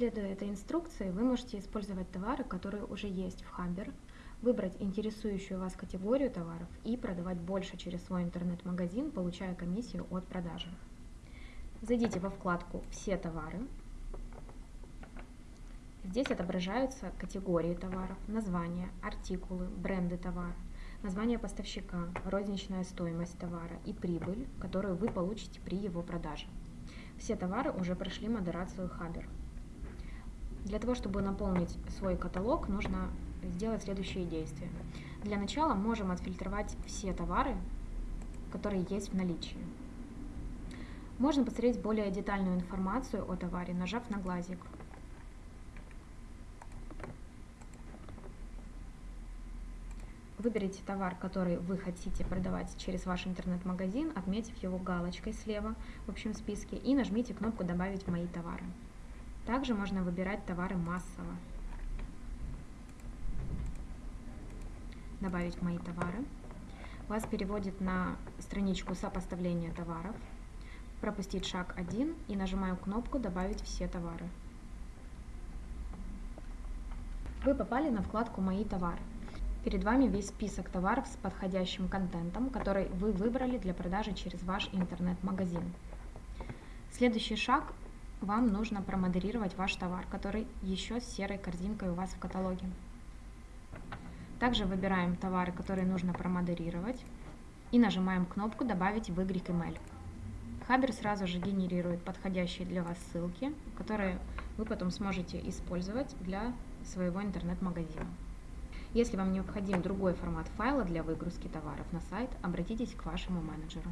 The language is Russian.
Следуя этой инструкции, вы можете использовать товары, которые уже есть в Хабер, выбрать интересующую вас категорию товаров и продавать больше через свой интернет-магазин, получая комиссию от продажи. Зайдите во вкладку «Все товары». Здесь отображаются категории товаров, названия, артикулы, бренды товара, название поставщика, розничная стоимость товара и прибыль, которую вы получите при его продаже. Все товары уже прошли модерацию Хабер. Для того, чтобы наполнить свой каталог, нужно сделать следующие действия. Для начала можем отфильтровать все товары, которые есть в наличии. Можно посмотреть более детальную информацию о товаре, нажав на глазик. Выберите товар, который вы хотите продавать через ваш интернет-магазин, отметив его галочкой слева в общем списке и нажмите кнопку «Добавить мои товары». Также можно выбирать товары массово. добавить мои товары. Вас переводит на страничку сопоставления товаров. Пропустить шаг 1 и нажимаю кнопку «Добавить все товары». Вы попали на вкладку «Мои товары». Перед вами весь список товаров с подходящим контентом, который вы выбрали для продажи через ваш интернет-магазин. Следующий шаг – вам нужно промодерировать ваш товар, который еще с серой корзинкой у вас в каталоге. Также выбираем товары, которые нужно промодерировать и нажимаем кнопку «Добавить в Y Хабер сразу же генерирует подходящие для вас ссылки, которые вы потом сможете использовать для своего интернет-магазина. Если вам необходим другой формат файла для выгрузки товаров на сайт, обратитесь к вашему менеджеру.